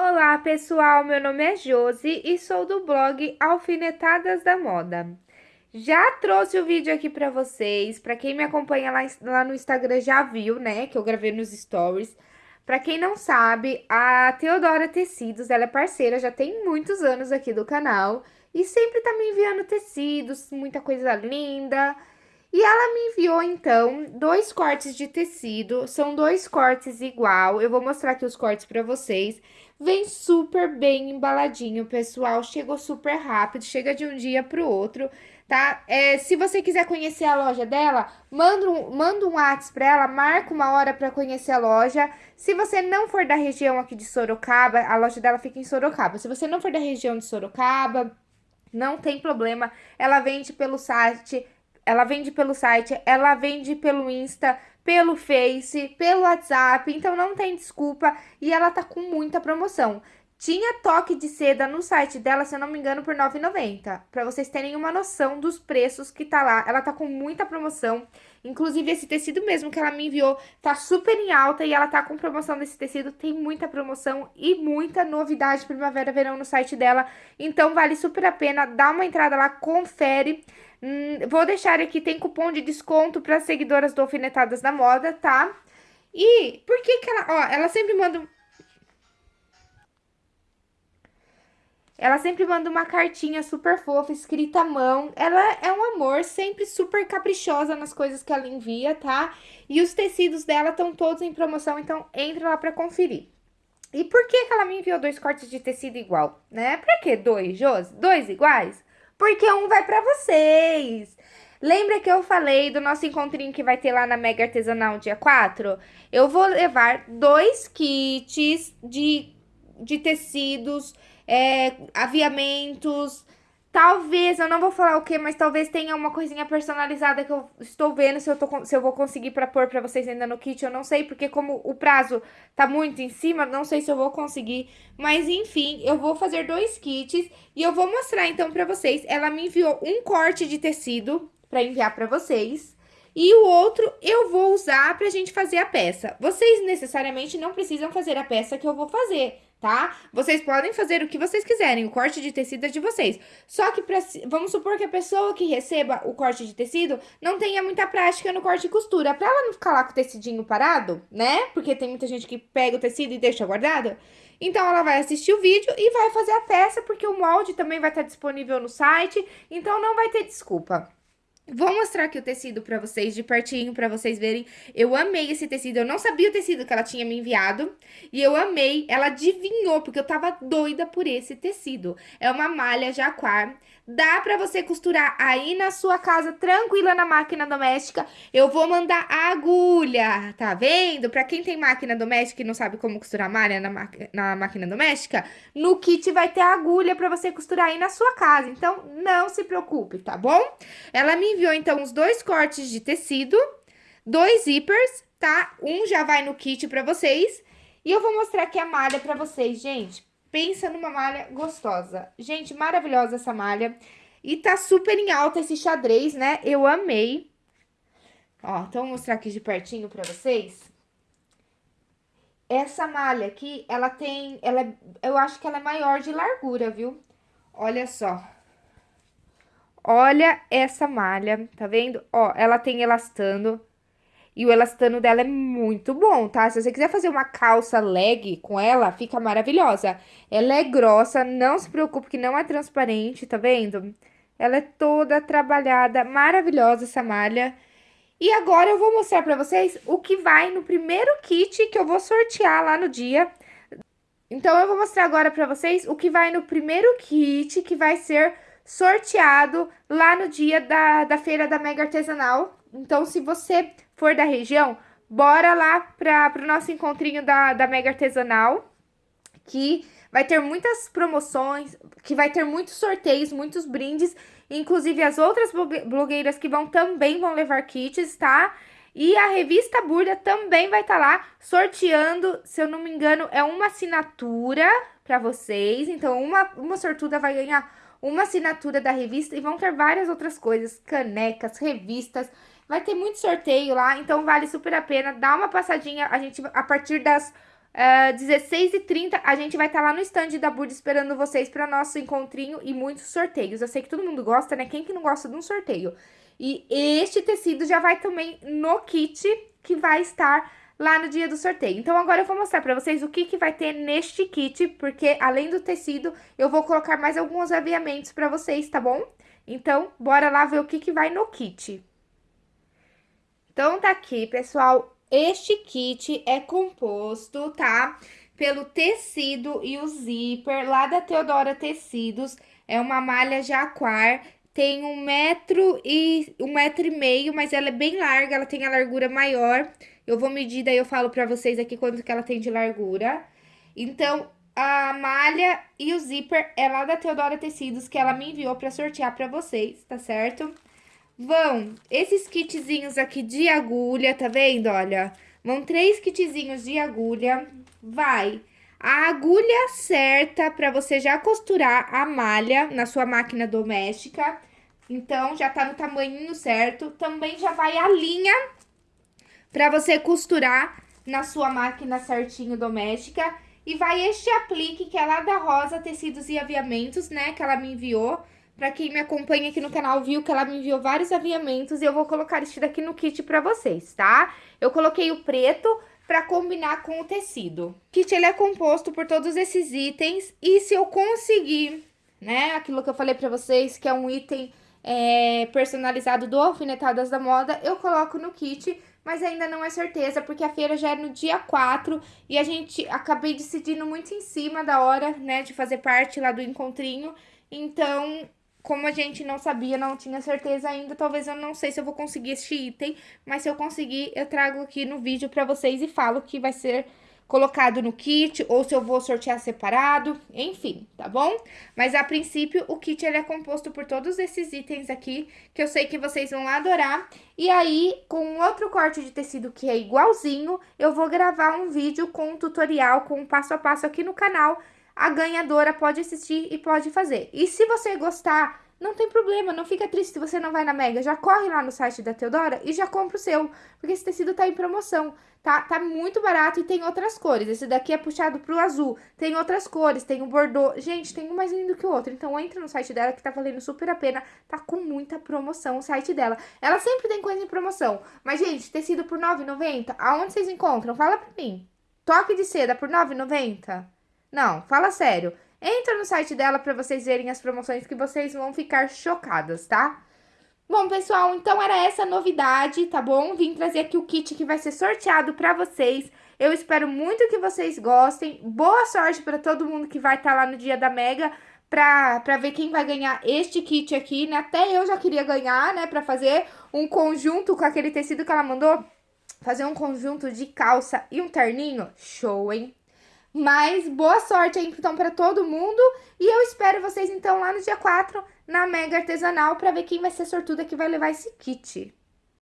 Olá, pessoal! Meu nome é Josi e sou do blog Alfinetadas da Moda. Já trouxe o vídeo aqui para vocês. Para quem me acompanha lá, lá no Instagram já viu, né, que eu gravei nos stories. Para quem não sabe, a Teodora Tecidos, ela é parceira, já tem muitos anos aqui do canal. E sempre tá me enviando tecidos, muita coisa linda. E ela me enviou, então, dois cortes de tecido. São dois cortes igual. Eu vou mostrar aqui os cortes para vocês. Vem super bem embaladinho, pessoal. Chegou super rápido, chega de um dia pro outro, tá? É, se você quiser conhecer a loja dela, manda um, manda um WhatsApp pra ela, marca uma hora pra conhecer a loja. Se você não for da região aqui de Sorocaba, a loja dela fica em Sorocaba. Se você não for da região de Sorocaba, não tem problema. Ela vende pelo site ela vende pelo site, ela vende pelo Insta, pelo Face, pelo WhatsApp, então não tem desculpa e ela tá com muita promoção. Tinha toque de seda no site dela, se eu não me engano, por R$ 9,90. Pra vocês terem uma noção dos preços que tá lá. Ela tá com muita promoção. Inclusive, esse tecido mesmo que ela me enviou tá super em alta e ela tá com promoção desse tecido. Tem muita promoção e muita novidade primavera-verão no site dela. Então, vale super a pena. Dá uma entrada lá, confere. Hum, vou deixar aqui, tem cupom de desconto para seguidoras do Alfinetadas da Moda, tá? E por que que ela... Ó, ela sempre manda Ela sempre manda uma cartinha super fofa, escrita à mão. Ela é um amor, sempre super caprichosa nas coisas que ela envia, tá? E os tecidos dela estão todos em promoção, então entra lá pra conferir. E por que, que ela me enviou dois cortes de tecido igual, né? Pra que dois, Josi? Dois iguais? Porque um vai pra vocês. Lembra que eu falei do nosso encontrinho que vai ter lá na Mega Artesanal dia 4? Eu vou levar dois kits de, de tecidos é, aviamentos. Talvez, eu não vou falar o que, mas talvez tenha uma coisinha personalizada que eu estou vendo se eu, tô, se eu vou conseguir pra pôr pra vocês ainda no kit, eu não sei, porque como o prazo tá muito em cima, não sei se eu vou conseguir. Mas enfim, eu vou fazer dois kits e eu vou mostrar então pra vocês. Ela me enviou um corte de tecido pra enviar pra vocês. E o outro eu vou usar pra gente fazer a peça. Vocês necessariamente não precisam fazer a peça que eu vou fazer tá? Vocês podem fazer o que vocês quiserem, o corte de tecido é de vocês. Só que, pra, vamos supor que a pessoa que receba o corte de tecido não tenha muita prática no corte e costura. Pra ela não ficar lá com o tecidinho parado, né? Porque tem muita gente que pega o tecido e deixa guardado. Então, ela vai assistir o vídeo e vai fazer a peça, porque o molde também vai estar disponível no site. Então, não vai ter desculpa. Vou mostrar aqui o tecido pra vocês, de pertinho, pra vocês verem. Eu amei esse tecido, eu não sabia o tecido que ela tinha me enviado. E eu amei, ela adivinhou, porque eu tava doida por esse tecido. É uma malha jaquar Dá pra você costurar aí na sua casa, tranquila na máquina doméstica. Eu vou mandar a agulha, tá vendo? Pra quem tem máquina doméstica e não sabe como costurar malha na, na máquina doméstica, no kit vai ter agulha pra você costurar aí na sua casa. Então, não se preocupe, tá bom? Ela me enviou, então, os dois cortes de tecido, dois zippers, tá? Um já vai no kit pra vocês. E eu vou mostrar aqui a malha pra vocês, gente. Pensa numa malha gostosa. Gente, maravilhosa essa malha. E tá super em alta esse xadrez, né? Eu amei. Ó, então vou mostrar aqui de pertinho pra vocês. Essa malha aqui, ela tem... Ela é, eu acho que ela é maior de largura, viu? Olha só. Olha essa malha, tá vendo? Ó, ela tem elastano. E o elastano dela é muito bom, tá? Se você quiser fazer uma calça leg com ela, fica maravilhosa. Ela é grossa, não se preocupe que não é transparente, tá vendo? Ela é toda trabalhada, maravilhosa essa malha. E agora eu vou mostrar pra vocês o que vai no primeiro kit que eu vou sortear lá no dia. Então, eu vou mostrar agora pra vocês o que vai no primeiro kit que vai ser sorteado lá no dia da, da feira da Mega Artesanal. Então, se você for da região, bora lá para o nosso encontrinho da, da Mega Artesanal, que vai ter muitas promoções, que vai ter muitos sorteios, muitos brindes, inclusive as outras blogueiras que vão também vão levar kits, tá? E a revista Burda também vai estar tá lá sorteando, se eu não me engano, é uma assinatura para vocês. Então, uma, uma sortuda vai ganhar uma assinatura da revista e vão ter várias outras coisas, canecas, revistas, Vai ter muito sorteio lá, então vale super a pena. Dá uma passadinha, a gente, a partir das Uh, 16h30 a gente vai estar tá lá no stand da Bud esperando vocês para nosso encontrinho e muitos sorteios. Eu sei que todo mundo gosta, né? Quem que não gosta de um sorteio? E este tecido já vai também no kit que vai estar lá no dia do sorteio. Então, agora eu vou mostrar pra vocês o que, que vai ter neste kit, porque além do tecido, eu vou colocar mais alguns aviamentos pra vocês, tá bom? Então, bora lá ver o que, que vai no kit. Então, tá aqui, pessoal, este kit é composto, tá? Pelo tecido e o zíper lá da Teodora Tecidos. É uma malha jaquar tem um metro e um metro e meio, mas ela é bem larga, ela tem a largura maior. Eu vou medir, daí eu falo pra vocês aqui quanto que ela tem de largura. Então, a malha e o zíper é lá da Teodora Tecidos, que ela me enviou pra sortear pra vocês, tá certo? Vão esses kitzinhos aqui de agulha, tá vendo? Olha, vão três kitzinhos de agulha. Vai a agulha certa para você já costurar a malha na sua máquina doméstica. Então, já tá no tamanho certo. Também já vai a linha para você costurar na sua máquina certinho doméstica. E vai este aplique, que é lá da Rosa Tecidos e Aviamentos, né? Que ela me enviou. Pra quem me acompanha aqui no canal viu que ela me enviou vários aviamentos e eu vou colocar este daqui no kit pra vocês, tá? Eu coloquei o preto para combinar com o tecido. O kit ele é composto por todos esses itens e se eu conseguir, né, aquilo que eu falei para vocês, que é um item é, personalizado do Alfinetadas da Moda, eu coloco no kit, mas ainda não é certeza, porque a feira já é no dia 4 e a gente acabei decidindo muito em cima da hora, né, de fazer parte lá do encontrinho. Então, como a gente não sabia, não tinha certeza ainda, talvez eu não sei se eu vou conseguir este item, mas se eu conseguir, eu trago aqui no vídeo pra vocês e falo que vai ser colocado no kit, ou se eu vou sortear separado, enfim, tá bom? Mas a princípio, o kit ele é composto por todos esses itens aqui, que eu sei que vocês vão adorar. E aí, com outro corte de tecido que é igualzinho, eu vou gravar um vídeo com um tutorial, com um passo a passo aqui no canal, a ganhadora pode assistir e pode fazer. E se você gostar, não tem problema, não fica triste se você não vai na Mega. Já corre lá no site da Teodora e já compra o seu, porque esse tecido tá em promoção. Tá, tá muito barato e tem outras cores. Esse daqui é puxado pro azul. Tem outras cores, tem o bordô. Gente, tem um mais lindo que o outro. Então entra no site dela que tá valendo super a pena. Tá com muita promoção o site dela. Ela sempre tem coisa em promoção. Mas, gente, tecido por R$ 9,90, aonde vocês encontram? Fala pra mim. Toque de seda por R$ 9,90? Não, fala sério. Entra no site dela para vocês verem as promoções que vocês vão ficar chocadas, tá? Bom, pessoal, então era essa novidade, tá bom? Vim trazer aqui o kit que vai ser sorteado para vocês. Eu espero muito que vocês gostem. Boa sorte para todo mundo que vai estar tá lá no dia da Mega pra, ver quem vai ganhar este kit aqui, né? Até eu já queria ganhar, né? Pra fazer um conjunto com aquele tecido que ela mandou. Fazer um conjunto de calça e um terninho. Show, hein? Mas boa sorte aí, então, para todo mundo. E eu espero vocês, então, lá no dia 4, na Mega Artesanal, para ver quem vai ser sortuda que vai levar esse kit.